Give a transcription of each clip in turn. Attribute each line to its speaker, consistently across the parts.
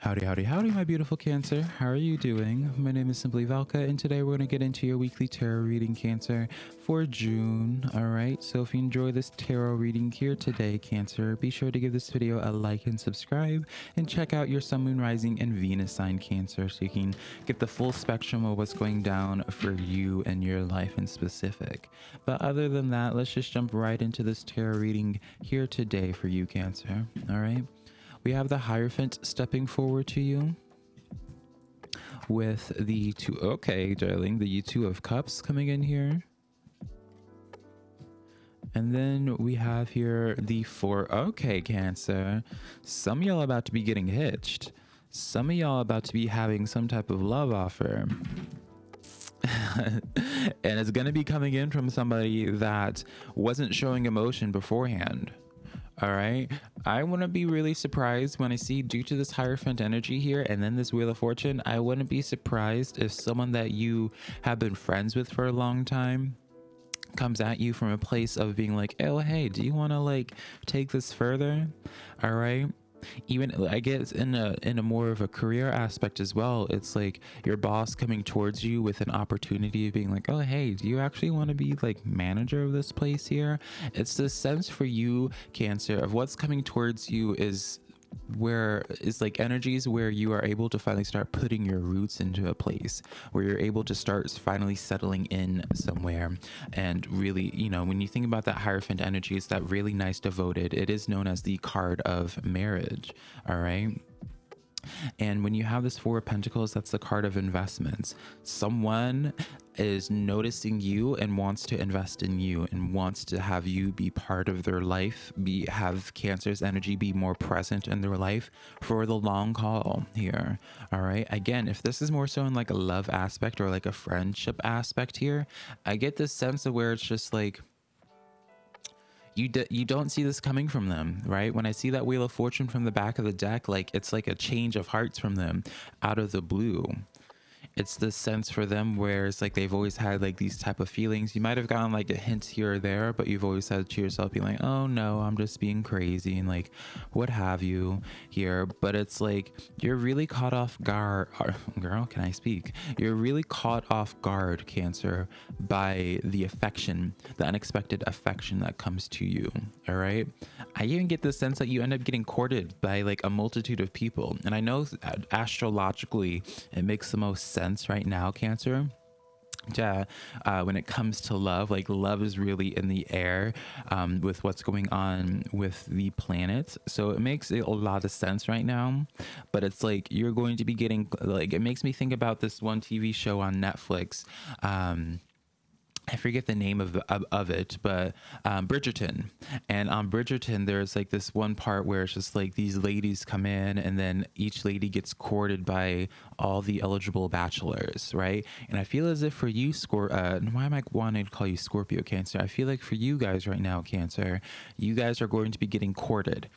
Speaker 1: Howdy, howdy, howdy, my beautiful Cancer. How are you doing? My name is Simply Valka, and today we're going to get into your weekly tarot reading, Cancer, for June. All right, so if you enjoy this tarot reading here today, Cancer, be sure to give this video a like and subscribe, and check out your Sun, Moon, Rising, and Venus sign, Cancer, so you can get the full spectrum of what's going down for you and your life in specific. But other than that, let's just jump right into this tarot reading here today for you, Cancer. All right we have the Hierophant stepping forward to you with the two. Okay, darling, the two of Cups coming in here. And then we have here the four. Okay, Cancer. Some of y'all about to be getting hitched. Some of y'all about to be having some type of love offer. and it's going to be coming in from somebody that wasn't showing emotion beforehand. All right. I wouldn't be really surprised when I see, due to this Hierophant energy here and then this Wheel of Fortune, I wouldn't be surprised if someone that you have been friends with for a long time comes at you from a place of being like, oh, hey, do you want to like take this further? All right even i guess in a in a more of a career aspect as well it's like your boss coming towards you with an opportunity of being like oh hey do you actually want to be like manager of this place here? It's the sense for you cancer of what's coming towards you is where it's like energies where you are able to finally start putting your roots into a place where you're able to start finally settling in somewhere. And really you know when you think about that hierophant energy it's that really nice devoted it is known as the card of marriage all right and when you have this Four of Pentacles, that's the card of investments. Someone is noticing you and wants to invest in you and wants to have you be part of their life, be have Cancer's energy be more present in their life for the long haul here. All right. Again, if this is more so in like a love aspect or like a friendship aspect here, I get this sense of where it's just like you d- you don't see this coming from them, right? When I see that Wheel of Fortune from the back of the deck, like it's like a change of hearts from them out of the blue it's this sense for them where it's like they've always had like these type of feelings. You might have gotten like a hint here or there but you've always said to yourself being like oh no i'm just being crazy and like what have you here. But it's like you're really caught off guard girl can i speak? You're really caught off guard cancer by the affection the unexpected affection that comes to you all right i even get the sense that you end up getting courted by like a multitude of people and i know uh, astrologically it makes the most sense right now, Cancer. Yeah, uh, when it comes to love, like love is really in the air um, with what's going on with the planet. So it makes a lot of sense right now. But it's like you're going to be getting, like, it makes me think about this one TV show on Netflix. Um, I forget the name of, of, of it, but um, Bridgerton. And on Bridgerton, there's like this one part where it's just like these ladies come in, and then each lady gets courted by all the eligible bachelors, right? And I feel as if for you, Scor, uh, why am I wanting to call you Scorpio Cancer? I feel like for you guys right now, Cancer, you guys are going to be getting courted.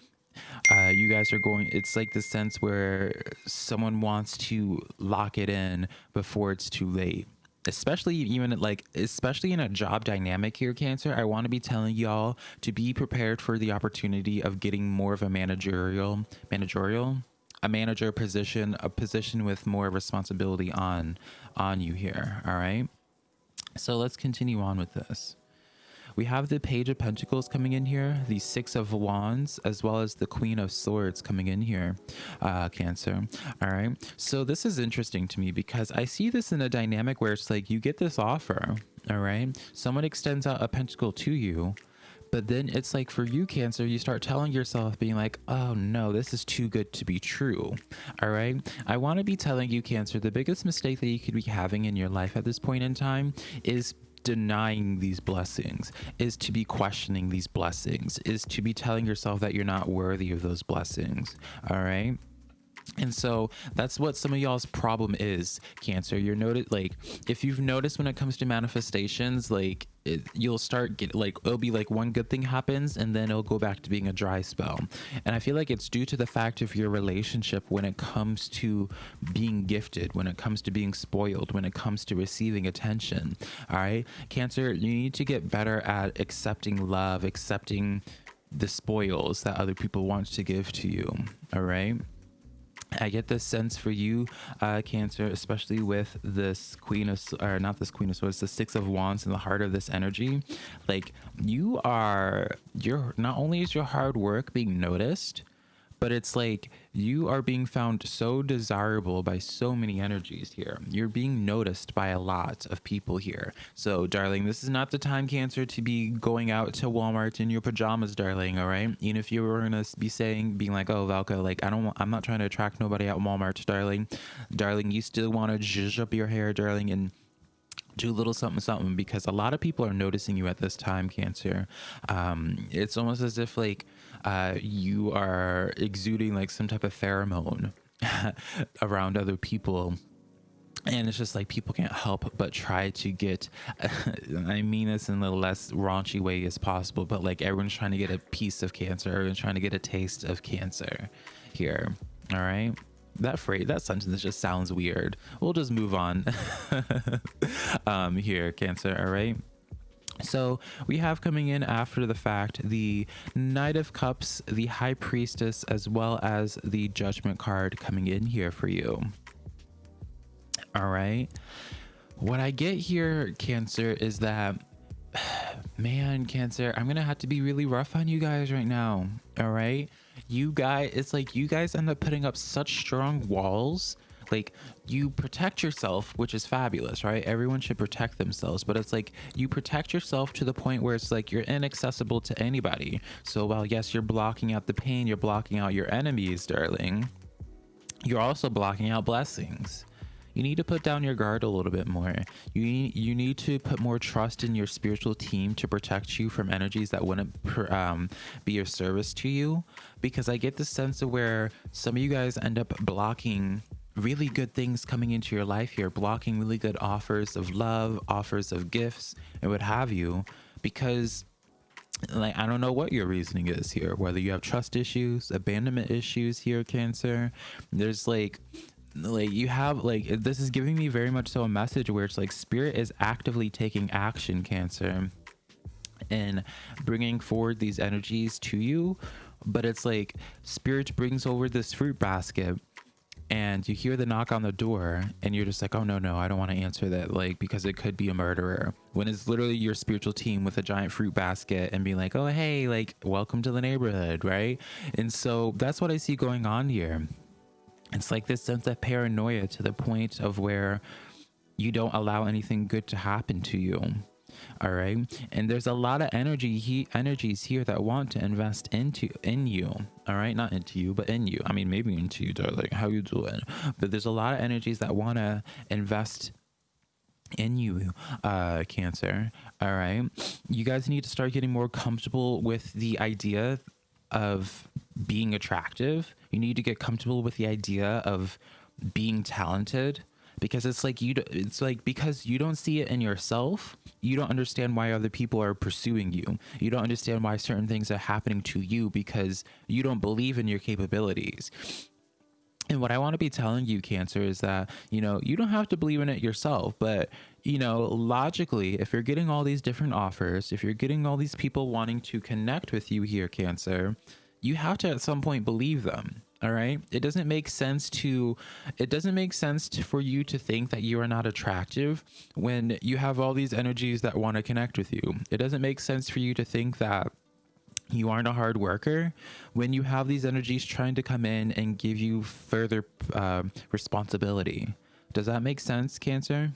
Speaker 1: Uh, you guys are going it's like the sense where someone wants to lock it in before it's too late especially even like especially in a job dynamic here cancer i want to be telling y'all to be prepared for the opportunity of getting more of a managerial managerial a manager position a position with more responsibility on on you here all right? So let's continue on with this we have the Page of Pentacles coming in here, the Six of Wands, as well as the Queen of Swords coming in here, uh, Cancer. All right. So this is interesting to me because I see this in a dynamic where it's like you get this offer. All right. Someone extends out a pentacle to you. But then it's like for you, Cancer, you start telling yourself, being like, oh no, this is too good to be true. All right. I want to be telling you, Cancer, the biggest mistake that you could be having in your life at this point in time is denying these blessings, is to be questioning these blessings, is to be telling yourself that you're not worthy of those blessings. All right. And so that's what some of y'all's problem is, Cancer. You're noted like if you've noticed when it comes to manifestations, like it, you'll start get like it'll be like one good thing happens and then it'll go back to being a dry spell. And I feel like it's due to the fact of your relationship when it comes to being gifted, when it comes to being spoiled, when it comes to receiving attention. All right, Cancer, you need to get better at accepting love, accepting the spoils that other people want to give to you. All right I get this sense for you, uh, Cancer, especially with this Queen of, or not this Queen of Swords, the Six of Wands in the heart of this energy. Like you are, you're not only is your hard work being noticed, but it's like you are being found so desirable by so many energies here. You're being noticed by a lot of people here. So, darling, this is not the time, Cancer, to be going out to Walmart in your pajamas, darling. All right. Even if you were gonna be saying, being like, "Oh, Valka, like I don't, I'm not trying to attract nobody at Walmart, darling." Darling, you still want to zhuzh up your hair, darling, and do a little something something because a lot of people are noticing you at this time cancer um it's almost as if like uh you are exuding like some type of pheromone around other people. And it's just like people can't help but try to get i mean this in the less raunchy way as possible but like everyone's trying to get a piece of cancer. Everyone's trying to get a taste of cancer here. All right? That phrase that sentence just sounds weird. We'll just move on. Um here cancer all right so we have coming in after the fact the knight of cups the high priestess as well as the judgment card coming in here for you. All right what i get here cancer is that man cancer i'm gonna have to be really rough on you guys right now. All right you guys it's like you guys end up putting up such strong walls like you protect yourself which is fabulous right everyone should protect themselves but it's like you protect yourself to the point where it's like you're inaccessible to anybody so while yes you're blocking out the pain you're blocking out your enemies darling you're also blocking out blessings you need to put down your guard a little bit more. You need, you need to put more trust in your spiritual team to protect you from energies that wouldn't um, be your service to you. Because I get the sense of where some of you guys end up blocking really good things coming into your life here, blocking really good offers of love, offers of gifts, and what have you, because like I don't know what your reasoning is here, whether you have trust issues, abandonment issues here, Cancer. There's like like you have like this is giving me very much so a message where it's like spirit is actively taking action cancer and bringing forward these energies to you but it's like spirit brings over this fruit basket and you hear the knock on the door and you're just like oh no no i don't want to answer that like because it could be a murderer. When it's literally your spiritual team with a giant fruit basket and being like oh hey like welcome to the neighborhood right? And so that's what i see going on here. It's like this sense of paranoia to the point of where you don't allow anything good to happen to you all right? And there's a lot of energy he energies here that want to invest into in you all right? Not into you but in you. I mean maybe into you darling how you doing but there's a lot of energies that want to invest in you uh cancer all right? You guys need to start getting more comfortable with the idea of being attractive. You need to get comfortable with the idea of being talented because it's like you it's like because you don't see it in yourself you don't understand why other people are pursuing you you don't understand why certain things are happening to you because you don't believe in your capabilities and what I want to be telling you, Cancer, is that, you know, you don't have to believe in it yourself, but, you know, logically, if you're getting all these different offers, if you're getting all these people wanting to connect with you here, Cancer, you have to at some point believe them. All right. It doesn't make sense to, it doesn't make sense to, for you to think that you are not attractive when you have all these energies that want to connect with you. It doesn't make sense for you to think that you aren't a hard worker when you have these energies trying to come in and give you further uh, responsibility. Does that make sense, Cancer?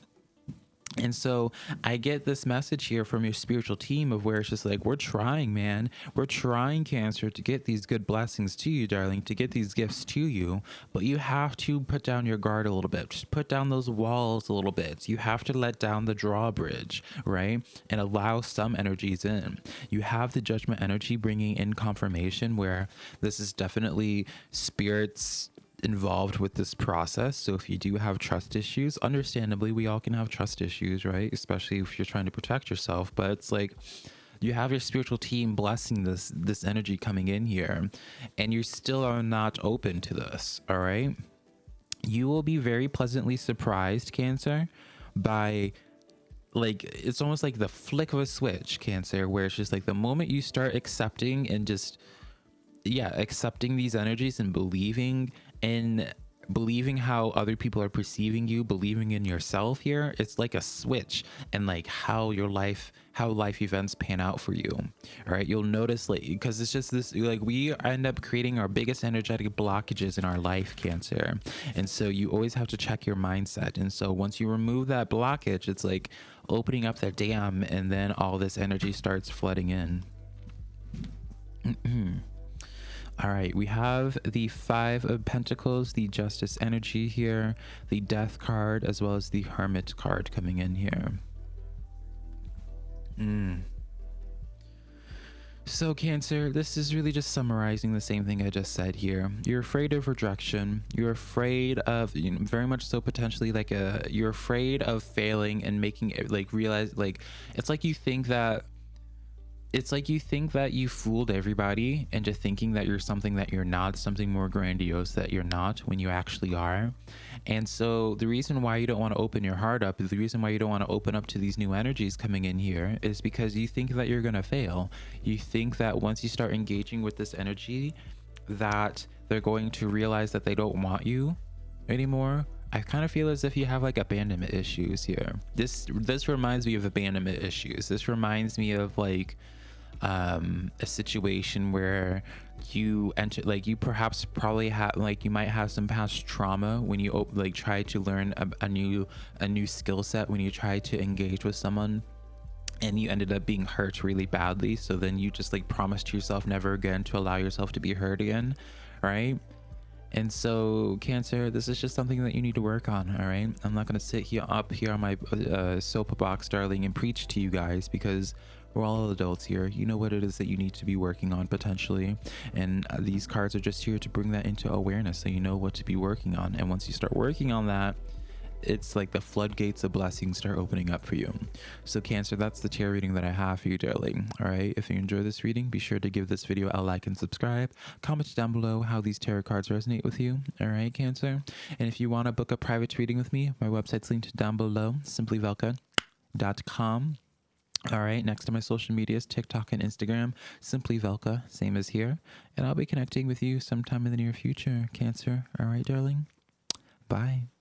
Speaker 1: And so I get this message here from your spiritual team of where it's just like, we're trying, man. We're trying, Cancer, to get these good blessings to you, darling, to get these gifts to you. But you have to put down your guard a little bit. Just put down those walls a little bit. You have to let down the drawbridge, right? And allow some energies in. You have the judgment energy bringing in confirmation where this is definitely spirits involved with this process. So if you do have trust issues, understandably, we all can have trust issues, right? Especially if you're trying to protect yourself. But it's like you have your spiritual team blessing this this energy coming in here, and you still are not open to this. All right. You will be very pleasantly surprised, Cancer, by like it's almost like the flick of a switch, Cancer, where it's just like the moment you start accepting and just yeah, accepting these energies and believing in believing how other people are perceiving you, believing in yourself here, it's like a switch and like how your life, how life events pan out for you. All right. You'll notice like, because it's just this, like we end up creating our biggest energetic blockages in our life, Cancer. And so you always have to check your mindset. And so once you remove that blockage, it's like opening up that dam and then all this energy starts flooding in. All right, we have the Five of Pentacles, the Justice energy here, the Death card, as well as the Hermit card coming in here. Mm. So, Cancer, this is really just summarizing the same thing I just said here. You're afraid of rejection. You're afraid of, you know, very much so potentially like a, you're afraid of failing and making it like realize, like, it's like you think that it's like you think that you fooled everybody into thinking that you're something that you're not, something more grandiose that you're not when you actually are. And so the reason why you don't want to open your heart up, the reason why you don't want to open up to these new energies coming in here is because you think that you're going to fail. You think that once you start engaging with this energy that they're going to realize that they don't want you anymore I kind of feel as if you have like abandonment issues here. This this reminds me of abandonment issues. This reminds me of like um, a situation where you enter like you perhaps probably have like you might have some past trauma when you like try to learn a, a new a new skill set when you try to engage with someone and you ended up being hurt really badly. So then you just like promised yourself never again to allow yourself to be hurt again right? And so cancer this is just something that you need to work on all right? I'm not going to sit here up here on my uh, soapbox darling and preach to you guys because we're all adults here. You know what it is that you need to be working on potentially. And uh, these cards are just here to bring that into awareness so you know what to be working on. And once you start working on that, it's like the floodgates of blessings start opening up for you. So Cancer, that's the tarot reading that I have for you, darling. All right. If you enjoy this reading, be sure to give this video a like and subscribe. Comment down below how these tarot cards resonate with you. All right, Cancer. And if you want to book a private reading with me, my website's linked down below, simplyvelka.com. All right, next to my social medias, TikTok and Instagram, simply Velka, same as here. And I'll be connecting with you sometime in the near future, Cancer. All right, darling? Bye.